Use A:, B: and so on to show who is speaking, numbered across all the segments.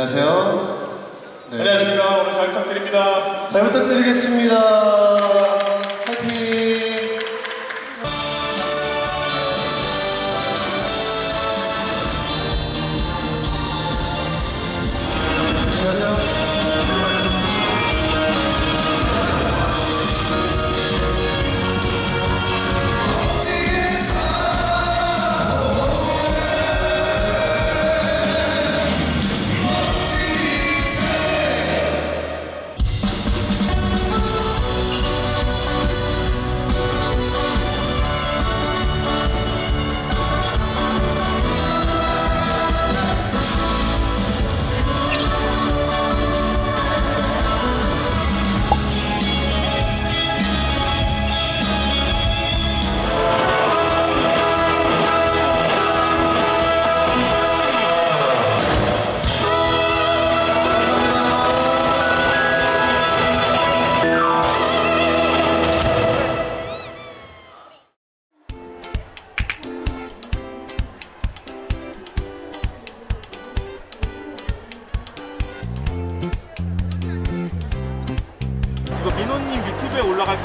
A: 안녕하세요. 네.
B: 안녕하십니까. 오늘 잘 부탁드립니다.
A: 잘 부탁드리겠습니다.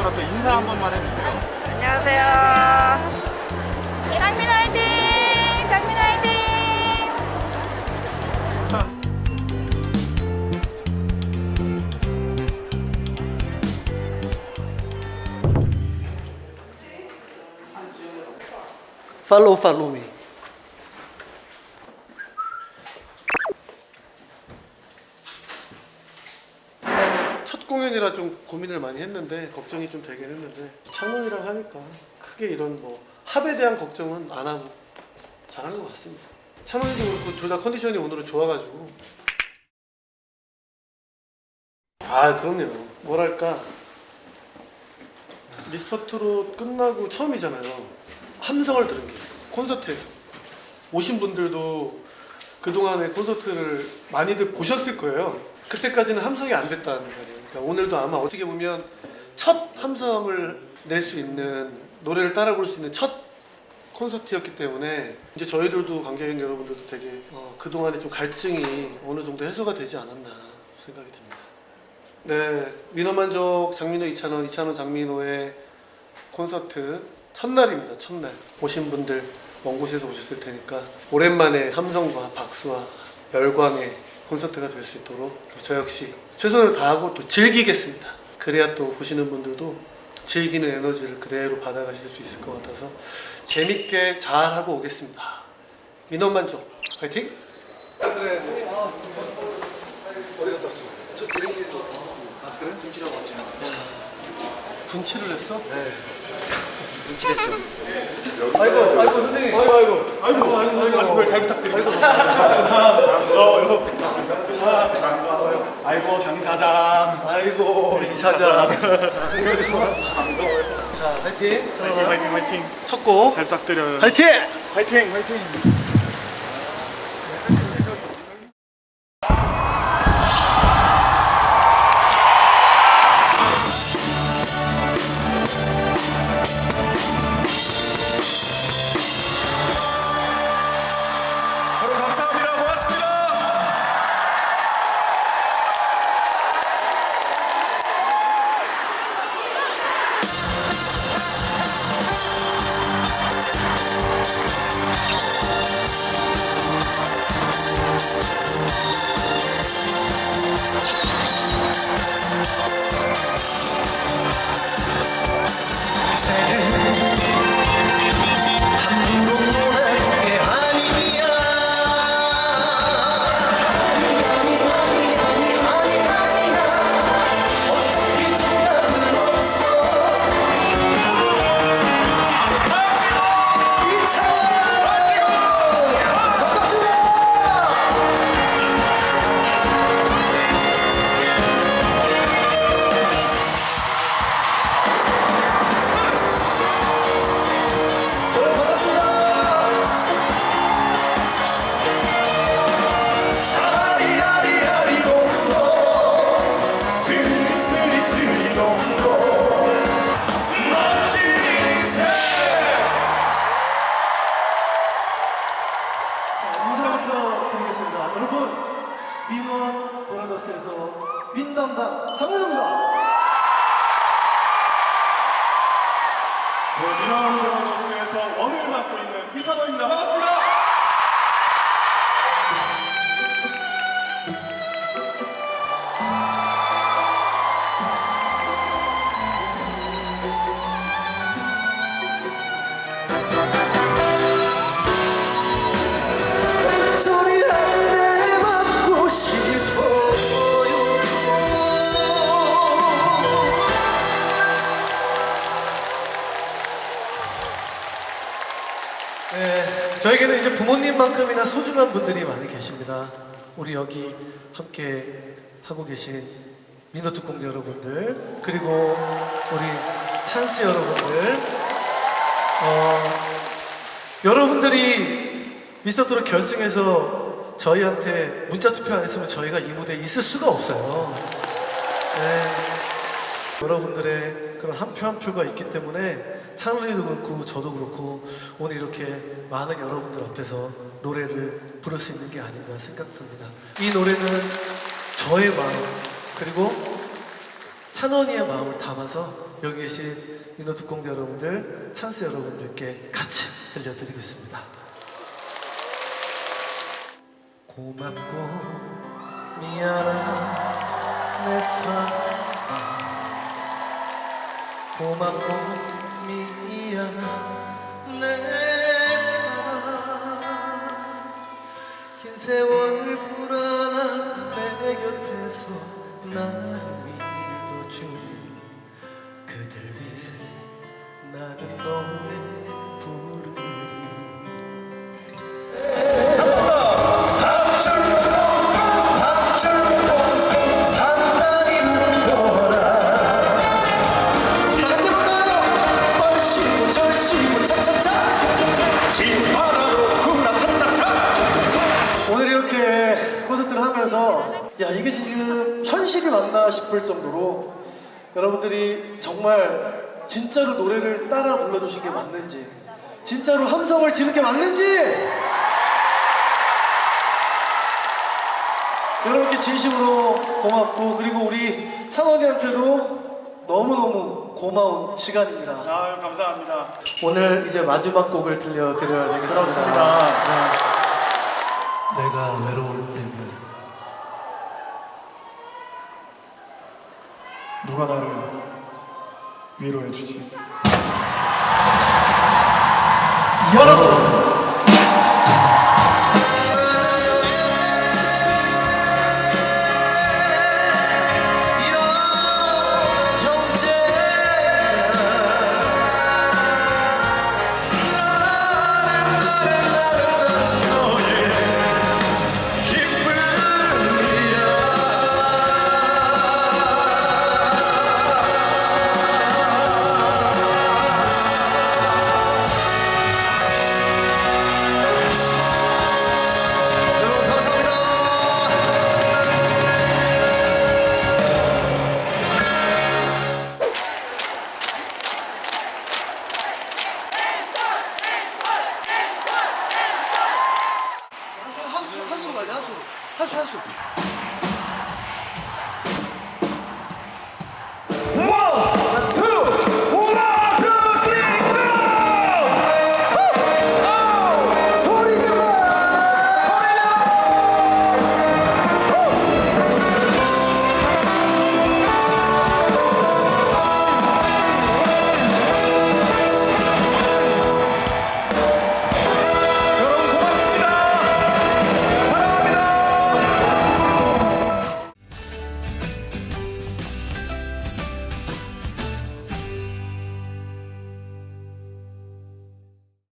B: 올라갈 거라서 인사 한 번만 해주세요.
C: 안녕하세요. 장민 화이팅! 장민 화이팅!
A: 팔로우 공연이라 좀 고민을 많이 했는데 걱정이 좀 되긴 했는데 창문이랑 하니까 크게 이런 뭐 합에 대한 걱정은 안 하고 잘한 것 같습니다. 창문이도 그렇고 둘 다 컨디션이 오늘은 좋아가지고. 아 그럼요. 뭐랄까. 미스터 트롯 끝나고 처음이잖아요. 함성을 들은 게 콘서트에서. 오신 분들도 그동안의 콘서트를 많이들 보셨을 거예요 그때까지는 함성이 안 됐다는 말이에요 그러니까 오늘도 아마 어떻게 보면 첫 함성을 낼 수 있는 노래를 따라 부를 수 있는 첫 콘서트였기 때문에 이제 저희들도 관객인 여러분들도 되게 어, 그동안의 좀 갈증이 어느 정도 해소가 되지 않았나 생각이 듭니다 네, 민호만족 장민호 이찬원, 이찬원 장민호의 콘서트 첫날입니다. 첫날 오신 분들 먼 곳에서 오셨을 테니까 오랜만에 함성과 박수와 열광의 콘서트가 될 수 있도록 저 역시 최선을 다하고 또 즐기겠습니다. 그래야 또 보시는 분들도 즐기는 에너지를 그대로 받아가실 수 있을 것 같아서 재밌게 잘 하고 오겠습니다. 민호만족 파이팅! 그래. 어디 갔다 왔어? 저 드레이에서 아 그래? 분치라고 왔죠 분치를 했어? 네 아이고 아이고 선생님 아이고 아이고 아이고 아이고 아이고
B: 오늘 잘 부탁드립니다. 아이고 장 사장.
A: 아이고 이사장 자 파이팅
B: 화이팅 화이팅 화이팅.
A: 첫 곡
B: 잘 부탁드려요.
A: 파이팅!
B: 화이팅 화이팅. 민원
D: 브라더스에서
A: 민담당 정우영입니다.
B: 네, 민원 브라더스에서 원을 맡고 있는 이찬호입니다. 반갑습니다.
A: 네, 저에게는 이제 부모님만큼이나 소중한 분들이 많이 계십니다. 우리 여기 함께 하고 계신 민호특공대 여러분들, 그리고 우리 찬스 여러분들, 어, 여러분들이 미스터트롯 결승에서 저희한테 문자 투표 안 했으면 저희가 이 무대에 있을 수가 없어요. 네. 여러분들의 그런 한 표한 표가 있기 때문에 찬원이도 그렇고 저도 그렇고 오늘 이렇게 많은 여러분들 앞에서 노래를 부를 수 있는 게 아닌가 생각됩니다. 이 노래는 저의 마음 그리고 찬원이의 마음을 담아서 여기 계신 민호특공대 여러분들, 찬스 여러분들께 같이 들려드리겠습니다. 고맙고 미안한 내 사랑 고맙고 미안한 내 사랑 긴 세월 불안한 내 곁에서 나를 믿어준 그댈 위해 나는 노래 하면서 야 이게 지금 현실이 맞나 싶을 정도로 여러분들이 정말 진짜로 노래를 따라 불러주신 게 맞는지 진짜로 함성을 지른 게 맞는지 여러분께 진심으로 고맙고 그리고 우리 창원이한테도 너무너무 고마운 시간입니다.
B: 아, 감사합니다.
A: 오늘 이제 마지막 곡을 들려드려야 되겠습니다.
B: 그렇습니다.
A: 네. 내가 외로울 때면
E: 누가 나를 위로해 주지?
A: 여러분